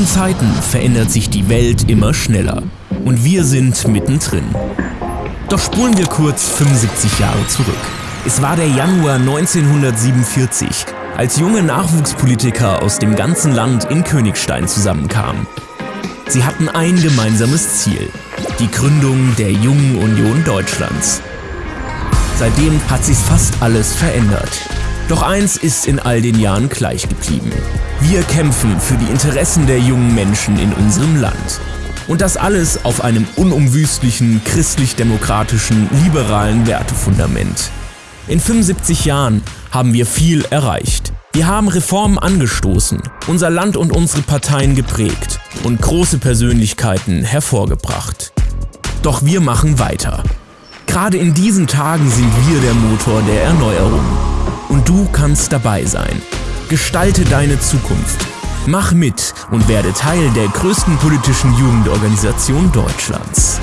diesen Zeiten verändert sich die Welt immer schneller und wir sind mittendrin. Doch spulen wir kurz 75 Jahre zurück. Es war der Januar 1947, als junge Nachwuchspolitiker aus dem ganzen Land in Königstein zusammenkamen. Sie hatten ein gemeinsames Ziel, die Gründung der Jungen Union Deutschlands. Seitdem hat sich fast alles verändert. Doch eins ist in all den Jahren gleich geblieben. Wir kämpfen für die Interessen der jungen Menschen in unserem Land. Und das alles auf einem unumwüstlichen, christlich-demokratischen, liberalen Wertefundament. In 75 Jahren haben wir viel erreicht. Wir haben Reformen angestoßen, unser Land und unsere Parteien geprägt und große Persönlichkeiten hervorgebracht. Doch wir machen weiter. Gerade in diesen Tagen sind wir der Motor der Erneuerung. Und du kannst dabei sein. Gestalte deine Zukunft. Mach mit und werde Teil der größten politischen Jugendorganisation Deutschlands.